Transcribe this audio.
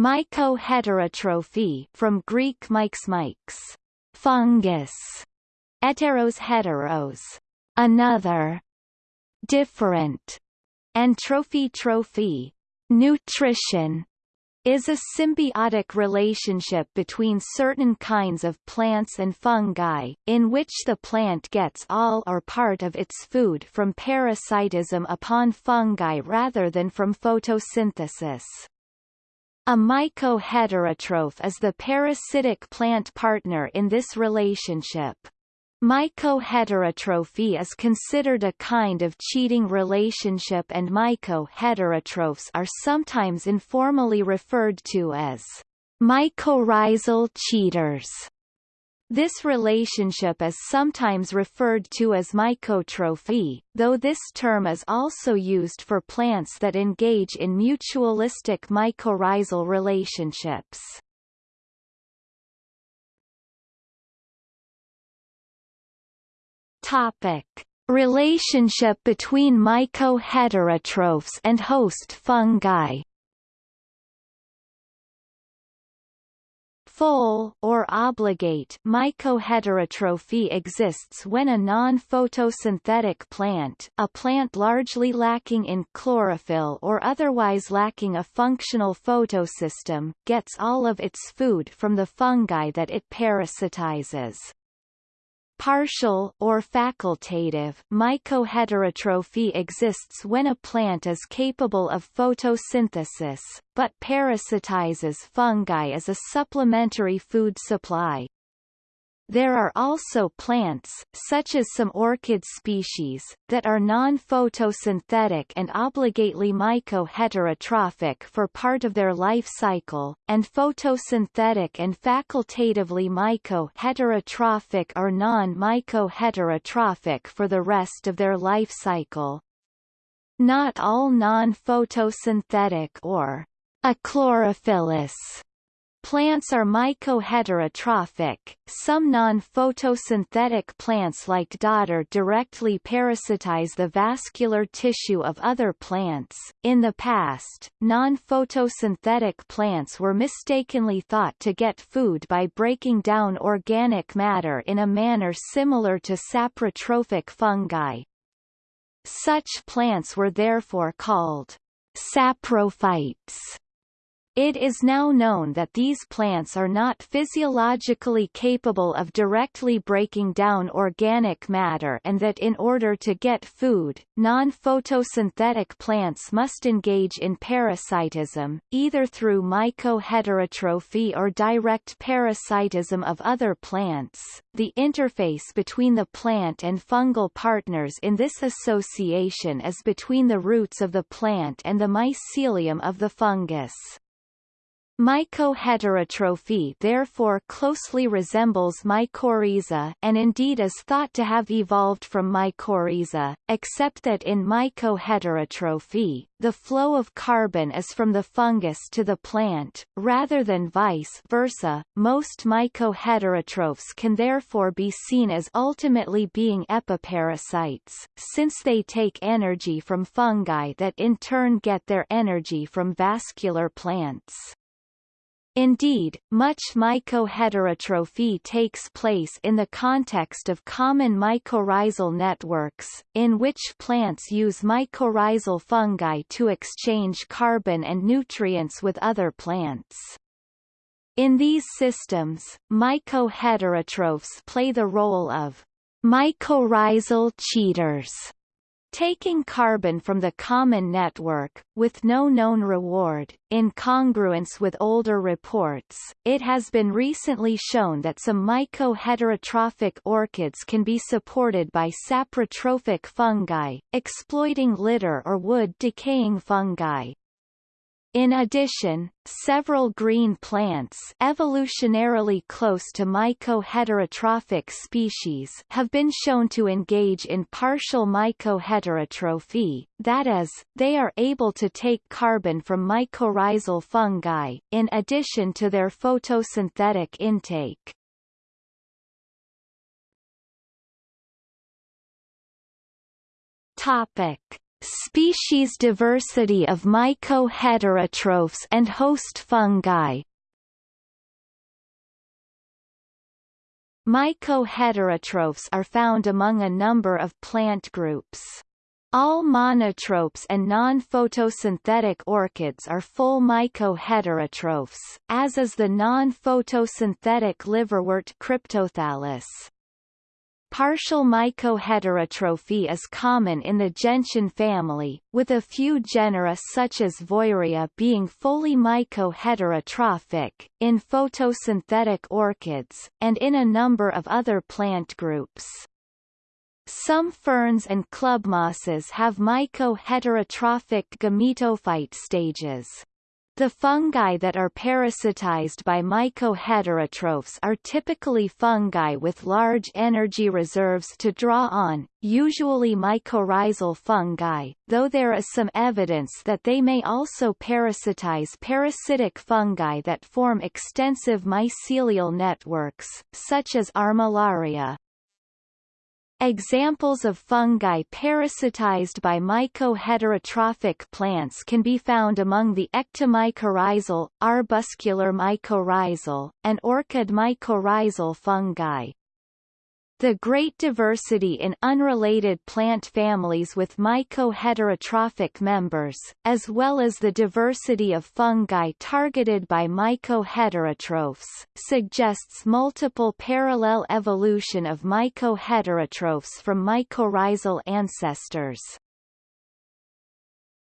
Mycoheterotrophy from Greek mykes fungus, heteros heteros, another, different, and trophy trophy, nutrition, is a symbiotic relationship between certain kinds of plants and fungi, in which the plant gets all or part of its food from parasitism upon fungi rather than from photosynthesis. A mycoheterotroph is the parasitic plant partner in this relationship. Mycoheterotrophy is considered a kind of cheating relationship and mycoheterotrophs are sometimes informally referred to as mycorrhizal cheaters. This relationship is sometimes referred to as mycotrophy, though this term is also used for plants that engage in mutualistic mycorrhizal relationships. Topic: Relationship between mycoheterotrophs and host fungi. Full or obligate mycoheterotrophy exists when a non-photosynthetic plant, a plant largely lacking in chlorophyll or otherwise lacking a functional photosystem, gets all of its food from the fungi that it parasitizes. Partial or facultative mycoheterotrophy exists when a plant is capable of photosynthesis, but parasitizes fungi as a supplementary food supply. There are also plants, such as some orchid species, that are non-photosynthetic and obligately mycoheterotrophic for part of their life cycle, and photosynthetic and facultatively mycoheterotrophic or non-mycoheterotrophic for the rest of their life cycle. Not all non-photosynthetic or achlorophyllous Plants are mycoheterotrophic. Some non-photosynthetic plants like dodder directly parasitize the vascular tissue of other plants. In the past, non-photosynthetic plants were mistakenly thought to get food by breaking down organic matter in a manner similar to saprotrophic fungi. Such plants were therefore called saprophytes. It is now known that these plants are not physiologically capable of directly breaking down organic matter and that in order to get food, non-photosynthetic plants must engage in parasitism, either through mycoheterotrophy or direct parasitism of other plants. The interface between the plant and fungal partners in this association is between the roots of the plant and the mycelium of the fungus. Mycoheterotrophy therefore closely resembles mycorrhiza and indeed is thought to have evolved from mycorrhiza, except that in mycoheterotrophy, the flow of carbon is from the fungus to the plant, rather than vice versa. Most mycoheterotrophs can therefore be seen as ultimately being epiparasites, since they take energy from fungi that in turn get their energy from vascular plants. Indeed, much mycoheterotrophy takes place in the context of common mycorrhizal networks, in which plants use mycorrhizal fungi to exchange carbon and nutrients with other plants. In these systems, mycoheterotrophs play the role of mycorrhizal cheaters Taking carbon from the common network, with no known reward, in congruence with older reports, it has been recently shown that some mycoheterotrophic orchids can be supported by saprotrophic fungi, exploiting litter or wood decaying fungi. In addition, several green plants evolutionarily close to mycoheterotrophic species have been shown to engage in partial mycoheterotrophy, that is, they are able to take carbon from mycorrhizal fungi, in addition to their photosynthetic intake. Topic. Species diversity of mycoheterotrophs and host fungi Mycoheterotrophs are found among a number of plant groups. All monotropes and non-photosynthetic orchids are full mycoheterotrophs, as is the non-photosynthetic liverwort Cryptothallus. Partial mycoheterotrophy is common in the gentian family, with a few genera such as Voyria being fully mycoheterotrophic, in photosynthetic orchids, and in a number of other plant groups. Some ferns and clubmosses have mycoheterotrophic gametophyte stages. The fungi that are parasitized by mycoheterotrophs are typically fungi with large energy reserves to draw on, usually mycorrhizal fungi, though there is some evidence that they may also parasitize parasitic fungi that form extensive mycelial networks, such as Armillaria. Examples of fungi parasitized by mycoheterotrophic plants can be found among the ectomycorrhizal, arbuscular mycorrhizal, and orchid mycorrhizal fungi. The great diversity in unrelated plant families with mycoheterotrophic members, as well as the diversity of fungi targeted by mycoheterotrophs, suggests multiple parallel evolution of mycoheterotrophs from mycorrhizal ancestors.